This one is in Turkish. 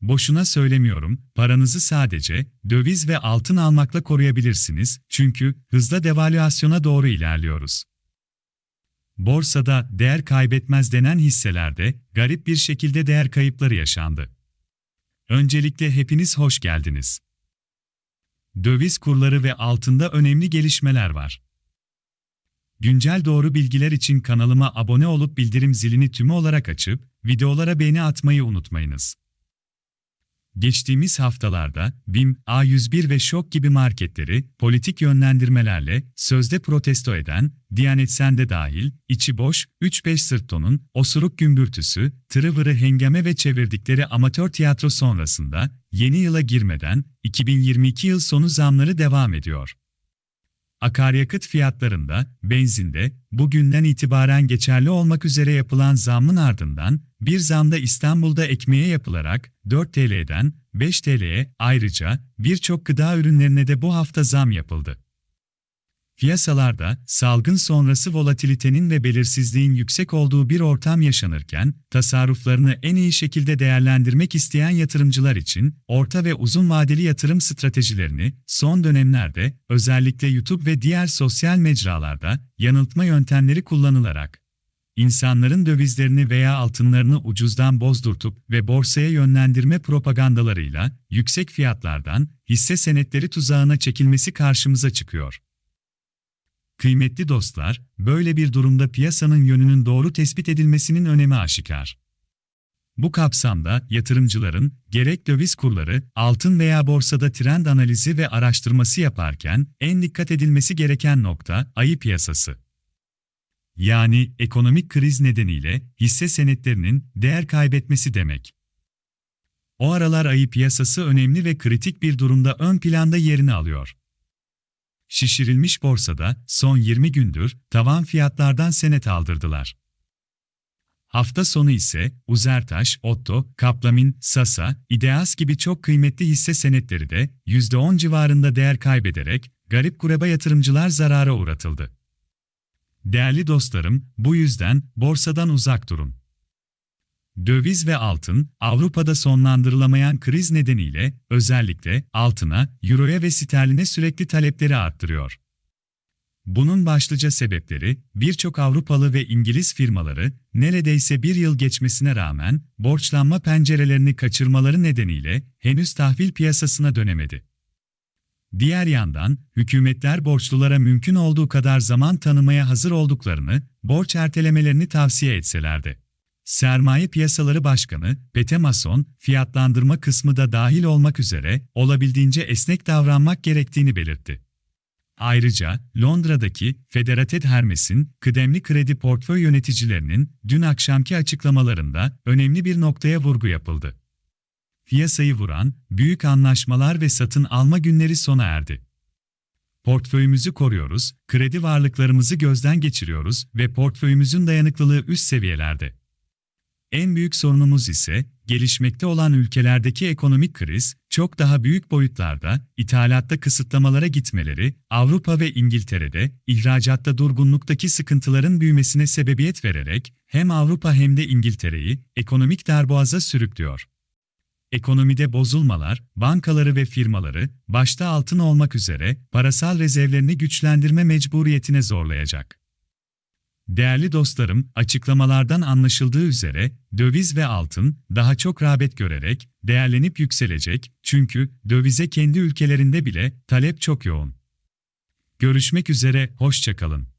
Boşuna söylemiyorum, paranızı sadece döviz ve altın almakla koruyabilirsiniz çünkü hızla devalüasyona doğru ilerliyoruz. Borsada değer kaybetmez denen hisselerde garip bir şekilde değer kayıpları yaşandı. Öncelikle hepiniz hoş geldiniz. Döviz kurları ve altında önemli gelişmeler var. Güncel doğru bilgiler için kanalıma abone olup bildirim zilini tümü olarak açıp videolara beğeni atmayı unutmayınız. Geçtiğimiz haftalarda BİM, A101 ve Şok gibi marketleri politik yönlendirmelerle sözde protesto eden, Diyanet Sende dahil, içi boş, 3-5 sırt tonun, osuruk gümbürtüsü, tırı vırı hengame ve çevirdikleri amatör tiyatro sonrasında, yeni yıla girmeden, 2022 yıl sonu zamları devam ediyor. Akaryakıt fiyatlarında, benzinde, bugünden itibaren geçerli olmak üzere yapılan zammın ardından, bir zamda İstanbul'da ekmeğe yapılarak 4 TL'den 5 TL'ye ayrıca birçok gıda ürünlerine de bu hafta zam yapıldı. Piyasalarda salgın sonrası volatilitenin ve belirsizliğin yüksek olduğu bir ortam yaşanırken, tasarruflarını en iyi şekilde değerlendirmek isteyen yatırımcılar için orta ve uzun vadeli yatırım stratejilerini son dönemlerde özellikle YouTube ve diğer sosyal mecralarda yanıltma yöntemleri kullanılarak insanların dövizlerini veya altınlarını ucuzdan bozdurtup ve borsaya yönlendirme propagandalarıyla yüksek fiyatlardan hisse senetleri tuzağına çekilmesi karşımıza çıkıyor. Kıymetli dostlar, böyle bir durumda piyasanın yönünün doğru tespit edilmesinin önemi aşikar. Bu kapsamda yatırımcıların gerek döviz kurları, altın veya borsada trend analizi ve araştırması yaparken en dikkat edilmesi gereken nokta ayı piyasası. Yani ekonomik kriz nedeniyle hisse senetlerinin değer kaybetmesi demek. O aralar ayı piyasası önemli ve kritik bir durumda ön planda yerini alıyor. Şişirilmiş borsada son 20 gündür tavan fiyatlardan senet aldırdılar. Hafta sonu ise Uzertaş, Otto, Kaplamin, Sasa, İdeas gibi çok kıymetli hisse senetleri de %10 civarında değer kaybederek garip kureba yatırımcılar zarara uğratıldı. Değerli dostlarım, bu yüzden borsadan uzak durun. Döviz ve altın, Avrupa'da sonlandırılamayan kriz nedeniyle özellikle altına, euroya ve sterline sürekli talepleri arttırıyor. Bunun başlıca sebepleri, birçok Avrupalı ve İngiliz firmaları, neredeyse bir yıl geçmesine rağmen, borçlanma pencerelerini kaçırmaları nedeniyle henüz tahvil piyasasına dönemedi. Diğer yandan, hükümetler borçlulara mümkün olduğu kadar zaman tanımaya hazır olduklarını, borç ertelemelerini tavsiye etselerdi. Sermaye Piyasaları Başkanı, Pete Mason, fiyatlandırma kısmı da dahil olmak üzere olabildiğince esnek davranmak gerektiğini belirtti. Ayrıca, Londra'daki Federated Hermes'in kıdemli kredi portföy yöneticilerinin dün akşamki açıklamalarında önemli bir noktaya vurgu yapıldı. Piyasayı vuran, büyük anlaşmalar ve satın alma günleri sona erdi. Portföyümüzü koruyoruz, kredi varlıklarımızı gözden geçiriyoruz ve portföyümüzün dayanıklılığı üst seviyelerde. En büyük sorunumuz ise, gelişmekte olan ülkelerdeki ekonomik kriz, çok daha büyük boyutlarda, ithalatta kısıtlamalara gitmeleri, Avrupa ve İngiltere'de, ihracatta durgunluktaki sıkıntıların büyümesine sebebiyet vererek, hem Avrupa hem de İngiltere'yi, ekonomik darboğaza sürüklüyor. Ekonomide bozulmalar, bankaları ve firmaları, başta altın olmak üzere, parasal rezervlerini güçlendirme mecburiyetine zorlayacak. Değerli dostlarım, açıklamalardan anlaşıldığı üzere döviz ve altın daha çok rağbet görerek değerlenip yükselecek çünkü dövize kendi ülkelerinde bile talep çok yoğun. Görüşmek üzere, hoşçakalın.